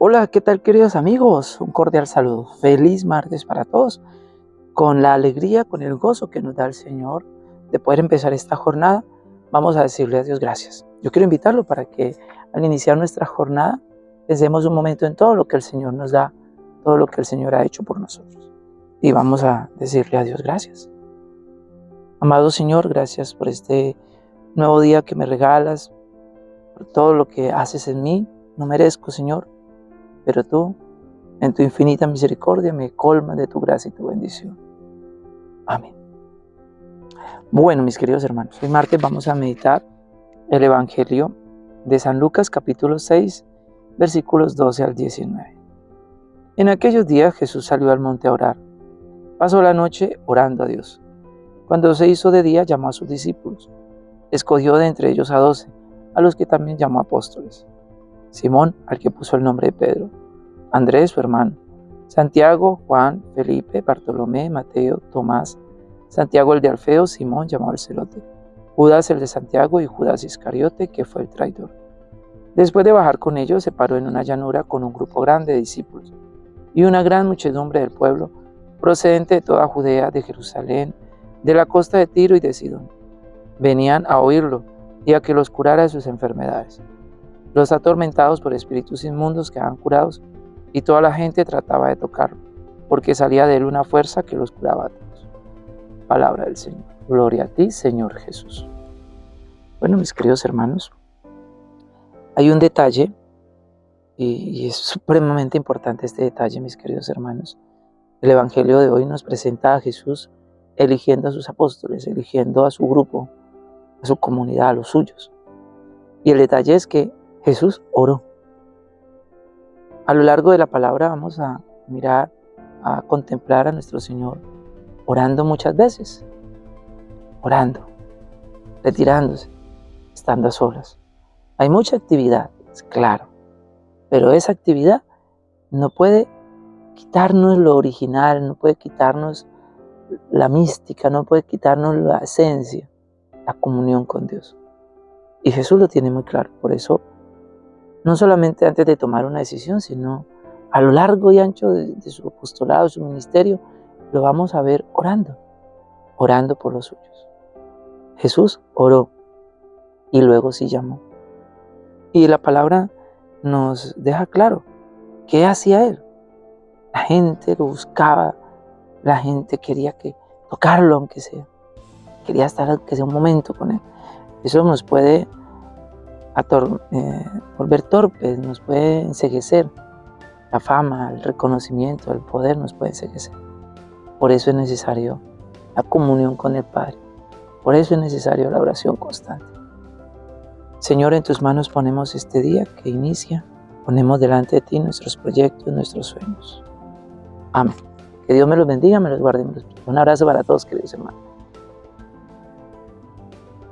Hola, ¿qué tal queridos amigos? Un cordial saludo. Feliz martes para todos. Con la alegría, con el gozo que nos da el Señor de poder empezar esta jornada, vamos a decirle a Dios gracias. Yo quiero invitarlo para que al iniciar nuestra jornada pensemos un momento en todo lo que el Señor nos da, todo lo que el Señor ha hecho por nosotros. Y vamos a decirle a Dios gracias. Amado Señor, gracias por este nuevo día que me regalas, por todo lo que haces en mí. No merezco, Señor, pero tú, en tu infinita misericordia, me colmas de tu gracia y tu bendición. Amén. Bueno, mis queridos hermanos, hoy martes vamos a meditar el Evangelio de San Lucas capítulo 6, versículos 12 al 19. En aquellos días Jesús salió al monte a orar. Pasó la noche orando a Dios. Cuando se hizo de día, llamó a sus discípulos. Escogió de entre ellos a doce, a los que también llamó apóstoles. Simón, al que puso el nombre de Pedro. Andrés, su hermano. Santiago, Juan, Felipe, Bartolomé, Mateo, Tomás. Santiago el de Alfeo, Simón llamado el celote. Judas el de Santiago y Judas Iscariote, que fue el traidor. Después de bajar con ellos, se paró en una llanura con un grupo grande de discípulos y una gran muchedumbre del pueblo, procedente de toda Judea, de Jerusalén, de la costa de Tiro y de Sidón. Venían a oírlo y a que los curara de sus enfermedades. Los atormentados por espíritus inmundos quedaban curados y toda la gente trataba de tocarlo, porque salía de él una fuerza que los curaba a todos. Palabra del Señor. Gloria a ti, Señor Jesús. Bueno, mis queridos hermanos, hay un detalle, y, es supremamente importante este detalle, mis queridos hermanos. El Evangelio de hoy nos presenta a Jesús eligiendo a sus apóstoles, eligiendo a su grupo, a su comunidad, a los suyos. Y el detalle es que Jesús oró. A lo largo de la palabra vamos a mirar, a contemplar a nuestro Señor orando muchas veces, orando, retirándose, estando a solas. Hay mucha actividad, es claro, pero esa actividad no puede quitarnos lo original, no puede quitarnos la mística, no puede quitarnos la esencia, la comunión con Dios. Y Jesús lo tiene muy claro, por eso, no solamente antes de tomar una decisión, sino a lo largo y ancho de, su apostolado, su ministerio, lo vamos a ver orando, orando por los suyos. Jesús oró y luego sí llamó. Y la palabra nos deja claro qué hacía él. La gente lo buscaba, la gente quería que tocarlo aunque sea. Quería estar aunque sea un momento con él. Eso nos puede eh, volver torpes, nos puede enseguecer. La fama, el reconocimiento, el poder nos puede enseguecer. Por eso es necesario la comunión con el Padre. Por eso es necesario la oración constante. Señor, en tus manos ponemos este día que inicia. Ponemos delante de ti nuestros proyectos, nuestros sueños. Amén. Que Dios me los bendiga, me los guarde. Un abrazo para todos, queridos hermanos.